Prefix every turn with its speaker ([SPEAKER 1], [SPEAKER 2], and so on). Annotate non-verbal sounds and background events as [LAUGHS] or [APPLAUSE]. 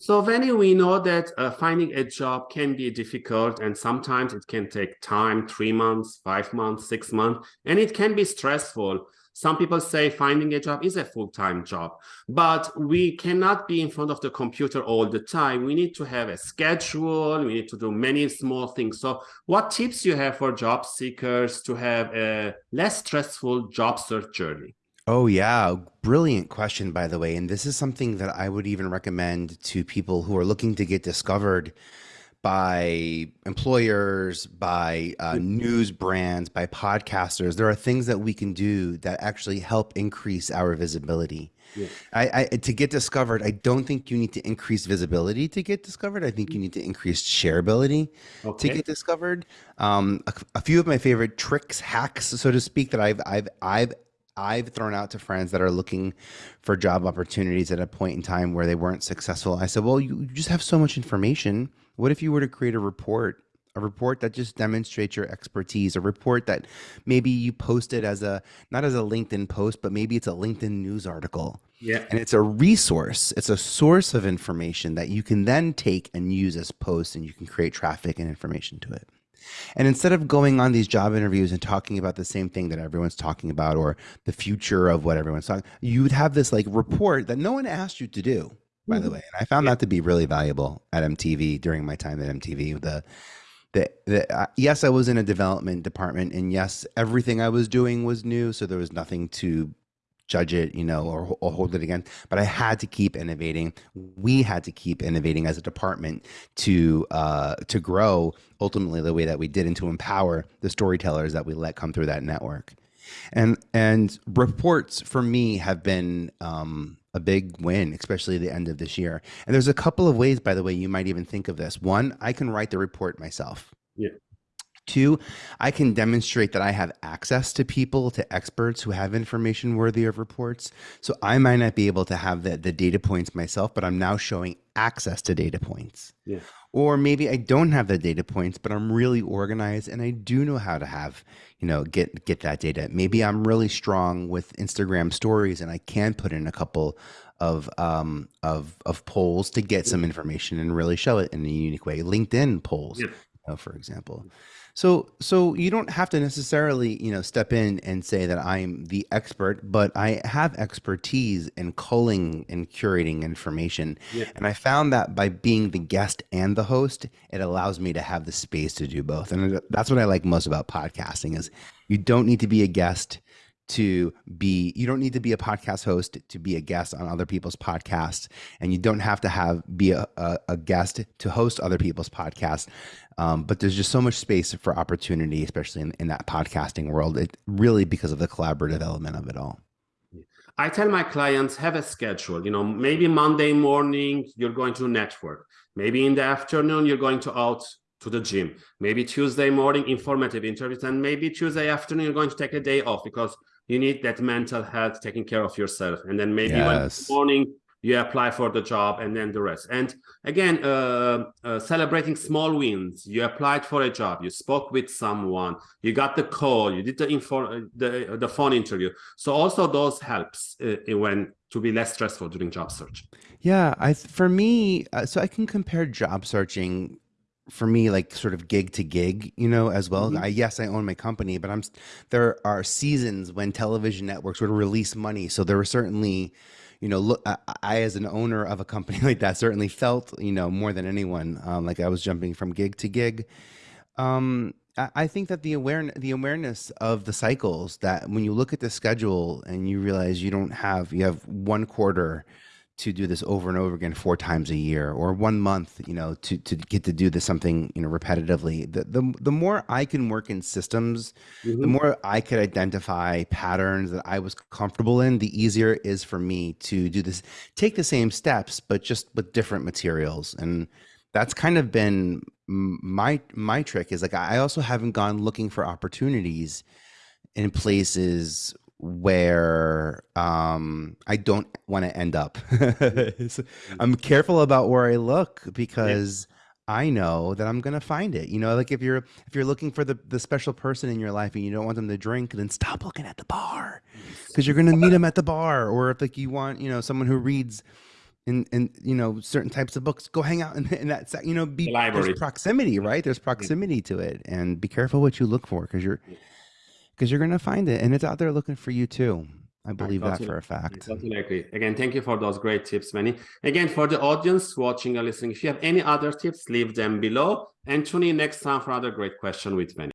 [SPEAKER 1] So Vanny, we know that uh, finding a job can be difficult and sometimes it can take time, three months, five months, six months, and it can be stressful. Some people say finding a job is a full-time job, but we cannot be in front of the computer all the time. We need to have a schedule. We need to do many small things. So what tips you have for job seekers to have a less stressful job search journey?
[SPEAKER 2] Oh, yeah. Brilliant question, by the way. And this is something that I would even recommend to people who are looking to get discovered by employers, by uh, news brands, by podcasters. There are things that we can do that actually help increase our visibility. Yeah. I, I, to get discovered, I don't think you need to increase visibility to get discovered. I think you need to increase shareability okay. to get discovered. Um, a, a, few of my favorite tricks, hacks, so to speak, that I've I've I've I've thrown out to friends that are looking for job opportunities at a point in time where they weren't successful. I said, well, you, just have so much information. What if you were to create a report, a report that just demonstrates your expertise, a report that maybe you posted as a, not as a LinkedIn post, but maybe it's a LinkedIn news article.
[SPEAKER 1] Yeah.
[SPEAKER 2] And it's a resource. It's a source of information that you can then take and use as posts and you can create traffic and information to it. And instead of going on these job interviews and talking about the same thing that everyone's talking about or the future of what everyone's talking, you would have this like report that no one asked you to do, by the mm-hmm. way. And I found yeah. that to be really valuable at MTV during my time at MTV. The the, the uh, yes, I was in a development department, and yes, everything I was doing was new, so there was nothing to judge it, you know, or, or, hold it against. But I had to keep innovating. We had to keep innovating as a department to uh, to grow ultimately the way that we did, and to empower the storytellers that we let come through that network. And and reports for me have been um, a big win, especially the end of this year. And there's a couple of ways, by the way, you might even think of this. One, I can write the report myself.
[SPEAKER 1] Yeah.
[SPEAKER 2] Two, I can demonstrate that I have access to people, to experts who have information worthy of reports. So I might not be able to have the, the data points myself, but I'm now showing access to data points.
[SPEAKER 1] Yeah.
[SPEAKER 2] Or maybe I don't have the data points, but I'm really organized and I do know how to have, you know, get get that data. Maybe I'm really strong with Instagram stories and I can put in a couple of um of of polls to get some information and really show it in a unique way. LinkedIn polls, yeah. For example. So, so you don't have to necessarily, you know, step in and say that I'm the expert, but I have expertise in culling and curating information. Yeah. And I found that by being the guest and the host, it allows me to have the space to do both. And that's what I like most about podcasting is you don't need to be a guest to be you don't need to be a podcast host to be a guest on other people's podcasts and you don't have to have be a, a, a guest to host other people's podcasts um, but there's just so much space for opportunity especially in, in that podcasting world it really because of the collaborative element of it all
[SPEAKER 1] I tell my clients have a schedule, you know, maybe Monday morning, you're going to network. Maybe in the afternoon, you're going to out to the gym. Maybe Tuesday morning, informative interviews. And maybe Tuesday afternoon, you're going to take a day off because you need that mental health taking care of yourself. And then maybe yes. morning you apply for the job and then the rest. And again uh, uh, celebrating small wins. You applied for a job. You spoke with someone. You got the call. You did the info the, the phone interview. So also those helps uh, when to be less stressful during job search.
[SPEAKER 2] Yeah i for me uh, so i can compare job searching for me like sort of gig to gig you know as well. Mm-hmm. i yes i own my company but i'm there are seasons when television networks would release money. So there were certainly you know look I, I, as an owner of a company [LAUGHS] like that certainly felt you know more than anyone um, like i was jumping from gig to gig. Um, I, I think that the awareness the awareness of the cycles that when you look at the schedule and you realize you don't have you have one quarter to do this over and over again four times a year or one month you know to to get to do this something you know repetitively the the, the more i can work in systems mm-hmm. the more i could identify patterns that i was comfortable in the easier it is for me to do this take the same steps but just with different materials and that's kind of been my my trick is like i also haven't gone looking for opportunities in places where um, I don't want to end up. [LAUGHS] I'm careful about where I look because yeah. I know that I'm gonna find it. You know, like if you're if you're looking for the the special person in your life and you don't want them to drink, then stop looking at the bar because you're gonna meet them at the bar. Or if like you want, you know, someone who reads in in you know certain types of books go hang out in, in that you know be
[SPEAKER 1] The library.
[SPEAKER 2] there's proximity right there's proximity to it and be careful what you look for because you're because you're gonna find it and it's out there looking for you too i believe that for a fact
[SPEAKER 1] totally agree. Again, thank you for those great tips, Manny. Again, for the audience watching or listening, if you have any other tips, leave them below and tune in next time for another great question with Manny.